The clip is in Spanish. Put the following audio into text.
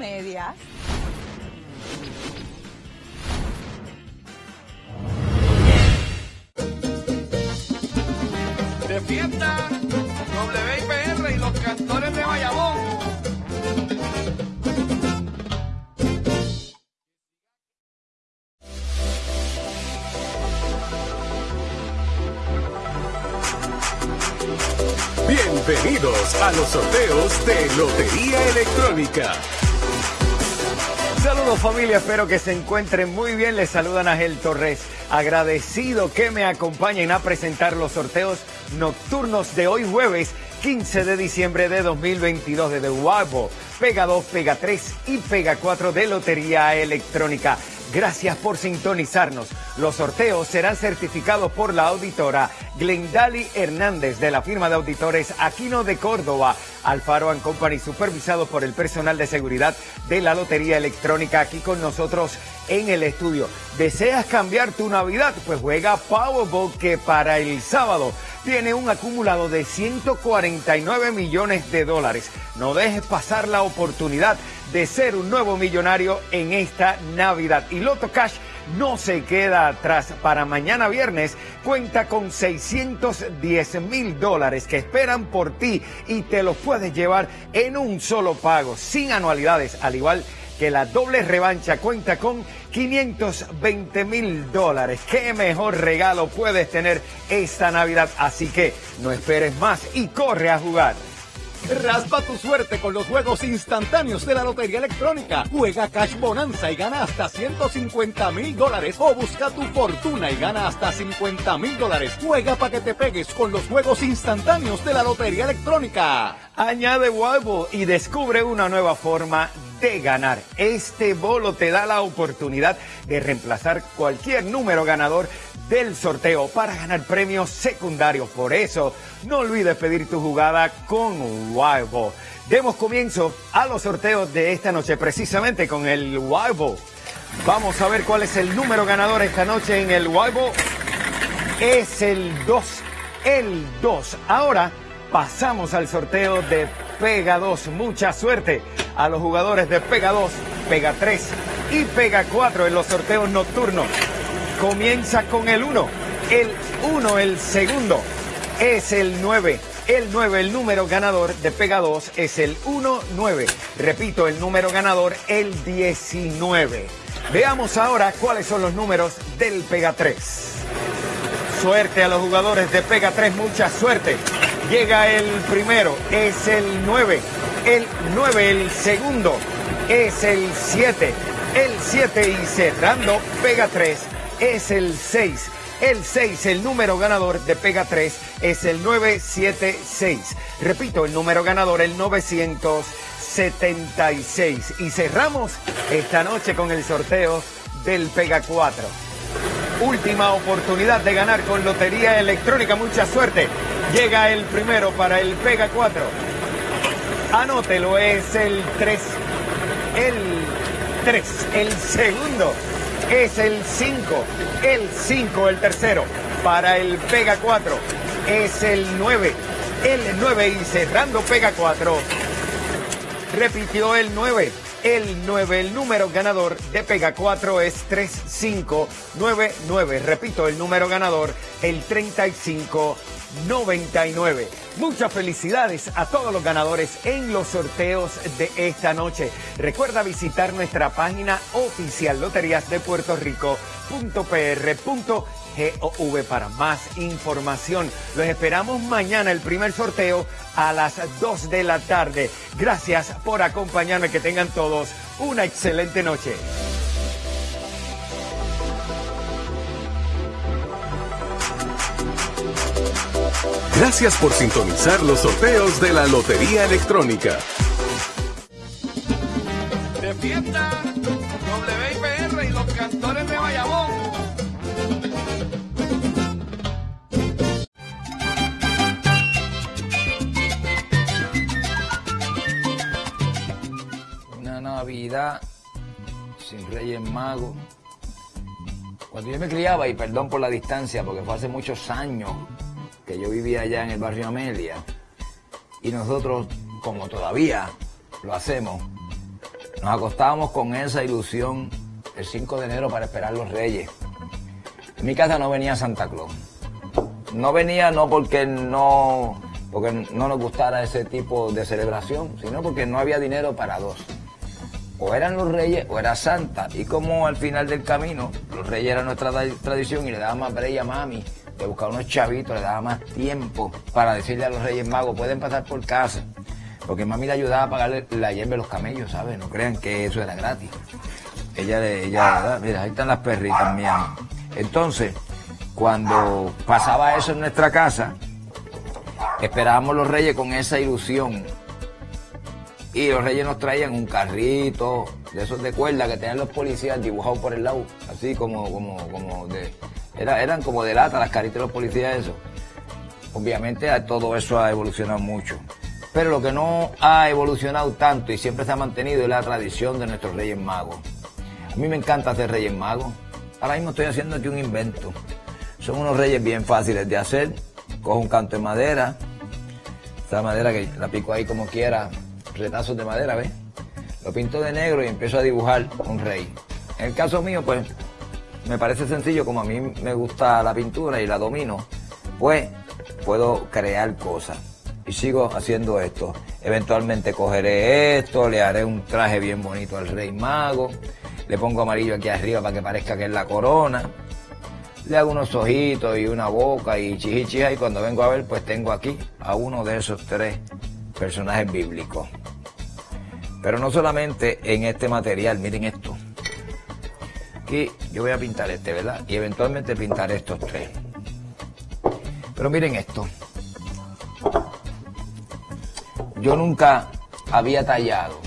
Medias. De fiesta, WIPR y los cantores de Bayamón. Bienvenidos a los sorteos de Lotería Electrónica. Saludos familia, espero que se encuentren muy bien. Les saludan Ángel Torres. Agradecido que me acompañen a presentar los sorteos nocturnos de hoy jueves 15 de diciembre de 2022 de The Pega 2, Pega 3 y Pega 4 de Lotería Electrónica. Gracias por sintonizarnos. Los sorteos serán certificados por la auditora Glendali Hernández de la firma de auditores Aquino de Córdoba, Alfaro Company, supervisado por el personal de seguridad de la Lotería Electrónica aquí con nosotros en el estudio. ¿Deseas cambiar tu Navidad? Pues juega Powerball que para el sábado tiene un acumulado de 149 millones de dólares. No dejes pasar la oportunidad de ser un nuevo millonario en esta Navidad. Y Loto Cash no se queda atrás. Para mañana viernes cuenta con 610 mil dólares que esperan por ti y te los puedes llevar en un solo pago, sin anualidades, al igual que la doble revancha cuenta con 520 mil dólares. ¿Qué mejor regalo puedes tener esta Navidad? Así que no esperes más y corre a jugar. Raspa tu suerte con los juegos instantáneos de la Lotería Electrónica. Juega Cash Bonanza y gana hasta 150 mil dólares. O busca tu fortuna y gana hasta 50 mil dólares. Juega para que te pegues con los juegos instantáneos de la Lotería Electrónica. Añade Wildball y descubre una nueva forma de ganar. Este bolo te da la oportunidad de reemplazar cualquier número ganador del sorteo para ganar premios secundarios. Por eso, no olvides pedir tu jugada con Wild Demos comienzo a los sorteos de esta noche, precisamente con el Wild Vamos a ver cuál es el número ganador esta noche en el Wild Es el 2, el 2. Ahora pasamos al sorteo de Pega 2. Mucha suerte a los jugadores de Pega 2, Pega 3 y Pega 4 en los sorteos nocturnos. Comienza con el 1. El 1, el segundo, es el 9. El 9, el número ganador de Pega 2 es el 1-9. Repito, el número ganador, el 19. Veamos ahora cuáles son los números del Pega 3. Suerte a los jugadores de Pega 3, mucha suerte. Llega el primero, es el 9. El 9, el segundo, es el 7. El 7 y cerrando Pega 3 es el 6. El 6, el número ganador de Pega 3 es el 976. Repito, el número ganador, el 976. Y cerramos esta noche con el sorteo del Pega 4. Última oportunidad de ganar con Lotería Electrónica. Mucha suerte. Llega el primero para el Pega 4. Anótelo, es el 3. El 3. El segundo es el 5. El 5, el tercero. Para el Pega 4 es el 9. El 9 y cerrando Pega 4. Repitió el 9. El 9, el número ganador de Pega 4 es 3599. Repito, el número ganador, el 3599. Muchas felicidades a todos los ganadores en los sorteos de esta noche. Recuerda visitar nuestra página oficial Loterías Rico.pr.gov para más información. Los esperamos mañana, el primer sorteo a las 2 de la tarde. Gracias por acompañarme. Que tengan todos una excelente noche. Gracias por sintonizar los sorteos de la Lotería Electrónica. De fiesta, sin Reyes Magos. Cuando yo me criaba, y perdón por la distancia, porque fue hace muchos años, que yo vivía allá en el barrio Amelia, y nosotros, como todavía lo hacemos, Nos acostábamos con esa ilusión el 5 de enero para esperar los reyes. En mi casa no venía Santa Claus. No venía no porque no, porque no nos gustara ese tipo de celebración, sino porque no había dinero para dos. O eran los reyes o era Santa. Y como al final del camino, los reyes eran nuestra tradición y le daba más brella a mami de buscar unos chavitos, le daba más tiempo para decirle a los reyes magos, pueden pasar por casa. Porque mami le ayudaba a pagarle la hierba de los camellos, ¿sabes? No crean que eso era gratis. Ella, ella, mira, ahí están las perritas mías. Entonces, cuando pasaba eso en nuestra casa, esperábamos los reyes con esa ilusión. Y los reyes nos traían un carrito de esos de cuerda que tenían los policías dibujados por el lado, así como, como, como de. eran como de lata las caritas de los policías, eso. Obviamente todo eso ha evolucionado mucho. Pero lo que no ha evolucionado tanto y siempre se ha mantenido es la tradición de nuestros Reyes Magos. A mí me encanta hacer Reyes Magos. Ahora mismo estoy haciendo aquí un invento. Son unos reyes bien fáciles de hacer. Cojo un canto de madera. Esta madera que la pico ahí como quiera. Retazos de madera, ¿ves? Lo pinto de negro y empiezo a dibujar un rey. En el caso mío, pues, me parece sencillo, como a mí me gusta la pintura y la domino, pues puedo crear cosas. Y sigo haciendo esto. Eventualmente cogeré esto, le haré un traje bien bonito al rey mago le pongo amarillo aquí arriba para que parezca que es la corona, le hago unos ojitos y una boca y chichichija y cuando vengo a ver pues tengo aquí a uno de esos tres personajes bíblicos. Pero no solamente en este material, miren esto. Aquí yo voy a pintar este, ¿verdad? Y eventualmente pintaré estos tres. Pero miren esto. Yo nunca había tallado